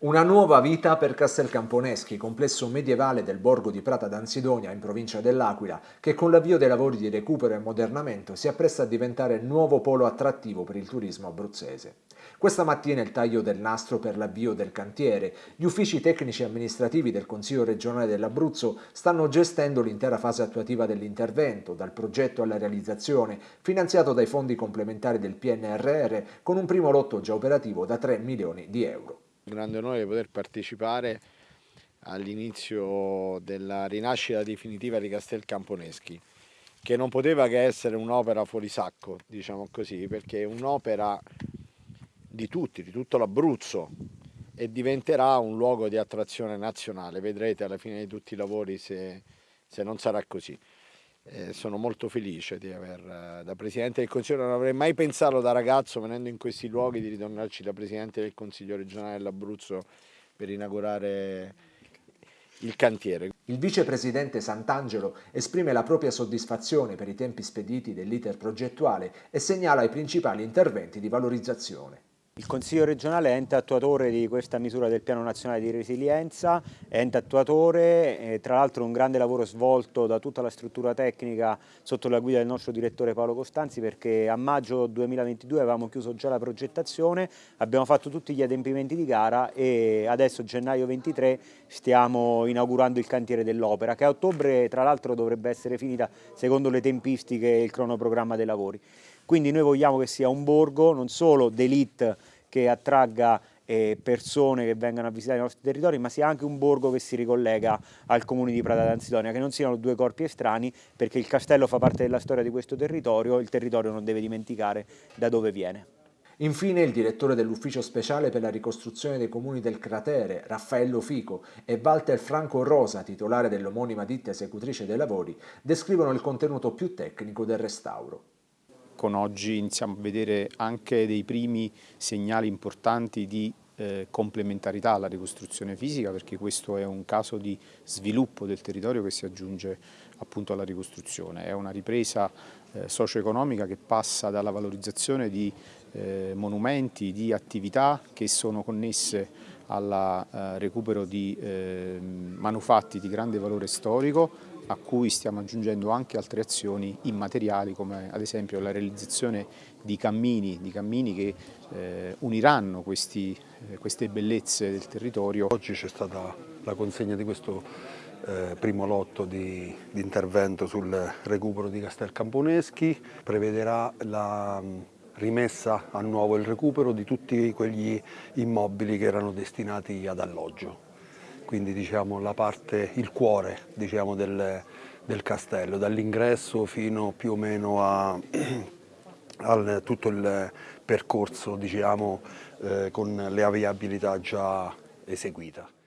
Una nuova vita per Castel Camponeschi, complesso medievale del borgo di Prata d'Ansidonia in provincia dell'Aquila, che con l'avvio dei lavori di recupero e ammodernamento si appresta a diventare il nuovo polo attrattivo per il turismo abruzzese. Questa mattina il taglio del nastro per l'avvio del cantiere. Gli uffici tecnici e amministrativi del Consiglio regionale dell'Abruzzo stanno gestendo l'intera fase attuativa dell'intervento, dal progetto alla realizzazione, finanziato dai fondi complementari del PNRR, con un primo lotto già operativo da 3 milioni di euro un grande onore poter partecipare all'inizio della rinascita definitiva di Castel Camponeschi che non poteva che essere un'opera fuori sacco, diciamo così, perché è un'opera di tutti, di tutto l'Abruzzo e diventerà un luogo di attrazione nazionale, vedrete alla fine di tutti i lavori se, se non sarà così. Eh, sono molto felice di aver, da Presidente del Consiglio, non avrei mai pensato da ragazzo venendo in questi luoghi di ritornarci da Presidente del Consiglio regionale dell'Abruzzo per inaugurare il cantiere. Il vicepresidente Sant'Angelo esprime la propria soddisfazione per i tempi spediti dell'iter progettuale e segnala i principali interventi di valorizzazione. Il Consiglio regionale è ente attuatore di questa misura del Piano Nazionale di Resilienza, è ente attuatore, tra l'altro un grande lavoro svolto da tutta la struttura tecnica sotto la guida del nostro direttore Paolo Costanzi perché a maggio 2022 avevamo chiuso già la progettazione, abbiamo fatto tutti gli adempimenti di gara e adesso gennaio 23 stiamo inaugurando il cantiere dell'opera che a ottobre tra l'altro dovrebbe essere finita secondo le tempistiche e il cronoprogramma dei lavori. Quindi noi vogliamo che sia un borgo non solo d'elite che attragga eh, persone che vengano a visitare i nostri territori, ma sia anche un borgo che si ricollega al comune di Prata d'Ansidonia, che non siano due corpi estranei, perché il castello fa parte della storia di questo territorio, il territorio non deve dimenticare da dove viene. Infine il direttore dell'ufficio speciale per la ricostruzione dei comuni del cratere, Raffaello Fico, e Walter Franco Rosa, titolare dell'omonima ditta esecutrice dei lavori, descrivono il contenuto più tecnico del restauro con oggi iniziamo a vedere anche dei primi segnali importanti di eh, complementarità alla ricostruzione fisica perché questo è un caso di sviluppo del territorio che si aggiunge appunto alla ricostruzione. È una ripresa eh, socio-economica che passa dalla valorizzazione di eh, monumenti, di attività che sono connesse al eh, recupero di eh, manufatti di grande valore storico a cui stiamo aggiungendo anche altre azioni immateriali come ad esempio la realizzazione di cammini, di cammini che eh, uniranno questi, eh, queste bellezze del territorio. Oggi c'è stata la consegna di questo eh, primo lotto di, di, intervento sul recupero di Castel Camponeschi, prevederà la mm, rimessa a nuovo il recupero di tutti quegli immobili che erano destinati ad alloggio quindi diciamo, la parte, il cuore diciamo, del, del, castello, dall'ingresso fino più o meno a, a tutto il percorso diciamo, eh, con le aviabilità già eseguita.